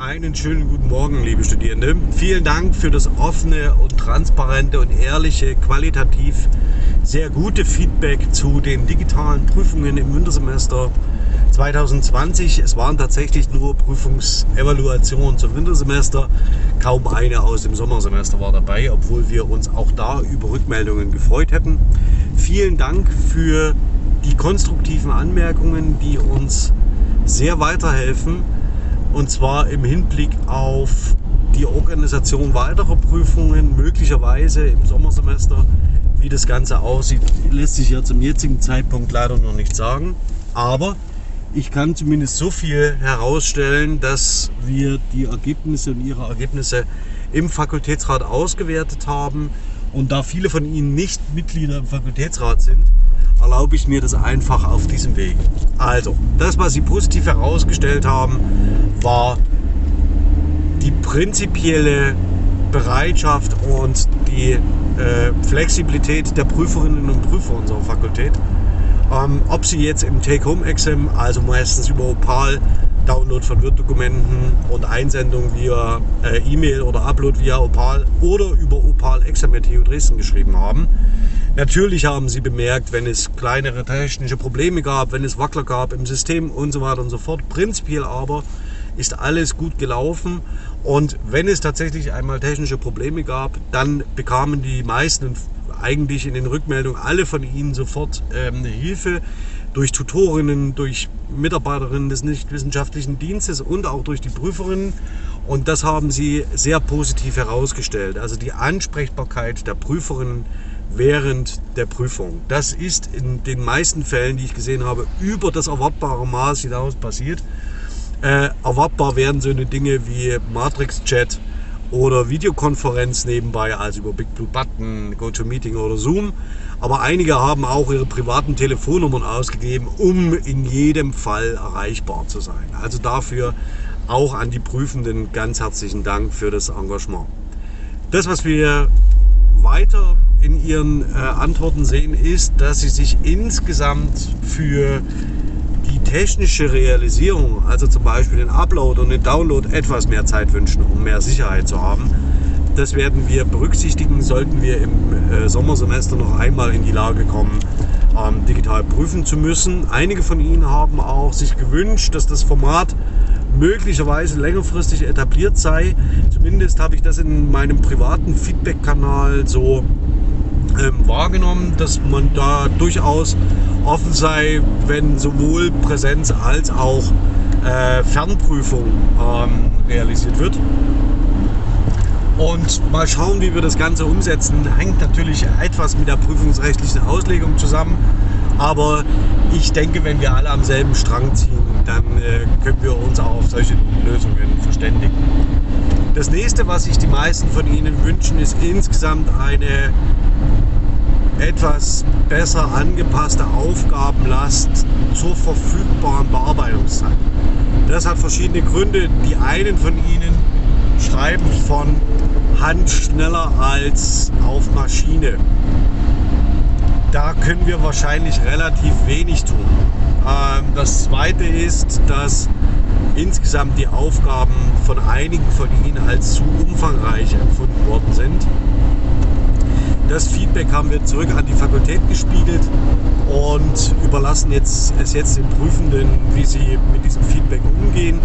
Einen schönen guten Morgen, liebe Studierende. Vielen Dank für das offene und transparente und ehrliche, qualitativ sehr gute Feedback zu den digitalen Prüfungen im Wintersemester 2020. Es waren tatsächlich nur Prüfungsevaluationen zum Wintersemester. Kaum eine aus dem Sommersemester war dabei, obwohl wir uns auch da über Rückmeldungen gefreut hätten. Vielen Dank für die konstruktiven Anmerkungen, die uns sehr weiterhelfen und zwar im Hinblick auf die Organisation weiterer Prüfungen, möglicherweise im Sommersemester. Wie das Ganze aussieht, lässt sich ja zum jetzigen Zeitpunkt leider noch nicht sagen. Aber ich kann zumindest so viel herausstellen, dass wir die Ergebnisse und ihre Ergebnisse im Fakultätsrat ausgewertet haben. Und da viele von Ihnen nicht Mitglieder im Fakultätsrat sind, erlaube ich mir das einfach auf diesem Weg. Also, das, was Sie positiv herausgestellt haben, war die prinzipielle Bereitschaft und die äh, Flexibilität der Prüferinnen und Prüfer unserer Fakultät. Ähm, ob sie jetzt im Take-Home-Exam, also meistens über Opal, Download von Word-Dokumenten und Einsendung via äh, E-Mail oder Upload via Opal oder über Opal Exam mit TU Dresden geschrieben haben, Natürlich haben sie bemerkt, wenn es kleinere technische Probleme gab, wenn es Wackler gab im System und so weiter und so fort. Prinzipiell aber ist alles gut gelaufen und wenn es tatsächlich einmal technische Probleme gab, dann bekamen die meisten eigentlich in den Rückmeldungen alle von ihnen sofort ähm, Hilfe durch Tutorinnen, durch Mitarbeiterinnen des nichtwissenschaftlichen Dienstes und auch durch die Prüferinnen. Und das haben sie sehr positiv herausgestellt. Also die Ansprechbarkeit der Prüferinnen während der Prüfung. Das ist in den meisten Fällen, die ich gesehen habe, über das erwartbare Maß hinaus passiert. Äh, erwartbar werden so eine Dinge wie Matrix-Chat oder Videokonferenz nebenbei, also über Big Blue Button, GoToMeeting oder Zoom. Aber einige haben auch ihre privaten Telefonnummern ausgegeben, um in jedem Fall erreichbar zu sein. Also dafür auch an die Prüfenden ganz herzlichen Dank für das Engagement. Das, was wir weiter in Ihren äh, Antworten sehen, ist, dass Sie sich insgesamt für technische Realisierung, also zum Beispiel den Upload und den Download, etwas mehr Zeit wünschen, um mehr Sicherheit zu haben. Das werden wir berücksichtigen, sollten wir im äh, Sommersemester noch einmal in die Lage kommen, ähm, digital prüfen zu müssen. Einige von Ihnen haben auch sich gewünscht, dass das Format möglicherweise längerfristig etabliert sei. Zumindest habe ich das in meinem privaten Feedback-Kanal so ähm, wahrgenommen, dass man da durchaus offen sei, wenn sowohl Präsenz als auch äh, Fernprüfung ähm, realisiert wird. Und mal schauen, wie wir das Ganze umsetzen. Hängt natürlich etwas mit der prüfungsrechtlichen Auslegung zusammen. Aber ich denke, wenn wir alle am selben Strang ziehen, dann äh, können wir uns auch auf solche Lösungen verständigen. Das nächste, was sich die meisten von Ihnen wünschen, ist insgesamt eine etwas besser angepasste Aufgabenlast zur verfügbaren Bearbeitungszeit. Das hat verschiedene Gründe. Die einen von Ihnen schreiben von Hand schneller als auf Maschine da können wir wahrscheinlich relativ wenig tun. Ähm, das zweite ist, dass insgesamt die Aufgaben von einigen von Ihnen als zu umfangreich empfunden worden sind. Das Feedback haben wir zurück an die Fakultät gespiegelt und überlassen jetzt, es jetzt den Prüfenden, wie sie mit diesem Feedback umgehen.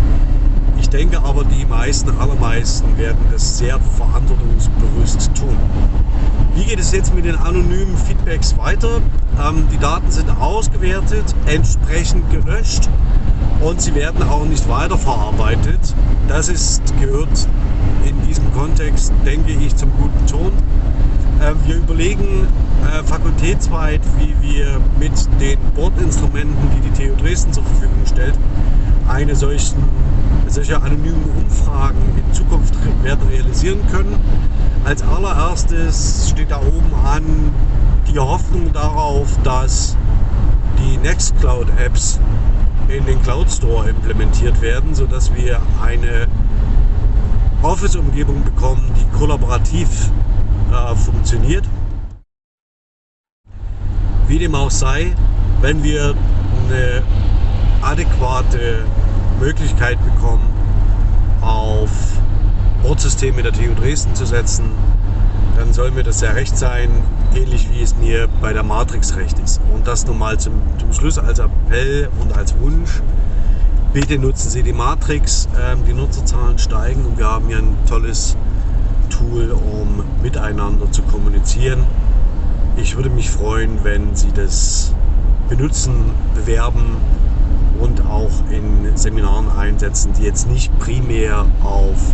Ich denke aber, die meisten, allermeisten werden das sehr verantwortungsbewusst tun. Wie geht es jetzt mit den anonymen Feedbacks weiter? Ähm, die Daten sind ausgewertet, entsprechend gelöscht und sie werden auch nicht weiterverarbeitet. Das ist, gehört in diesem Kontext, denke ich, zum guten Ton. Äh, wir überlegen äh, fakultätsweit, wie wir mit den Bordinstrumenten, die die TU Dresden zur Verfügung stellt, eine solchen, solche anonymen Umfragen in Zukunft werden realisieren können. Als allererstes steht da oben an die Hoffnung darauf, dass die Nextcloud-Apps in den Cloud Store implementiert werden, sodass wir eine Office-Umgebung bekommen, die kollaborativ äh, funktioniert. Wie dem auch sei, wenn wir eine adäquate Möglichkeit bekommen, auf Ortssysteme der TU Dresden zu setzen, dann soll mir das sehr recht sein, ähnlich wie es mir bei der Matrix recht ist. Und das nun mal zum, zum Schluss als Appell und als Wunsch. Bitte nutzen Sie die Matrix, ähm, die Nutzerzahlen steigen und wir haben hier ein tolles Tool, um miteinander zu kommunizieren. Ich würde mich freuen, wenn Sie das benutzen, bewerben und auch in Seminaren einsetzen, die jetzt nicht primär auf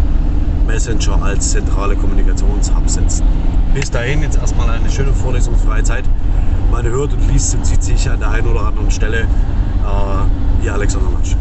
Messenger als zentrale Kommunikationshub setzen. Bis dahin jetzt erstmal eine schöne vorlesungsfreie Zeit. Man hört und liest und sieht sich an der einen oder anderen Stelle. Äh, ihr Alexander Matsch.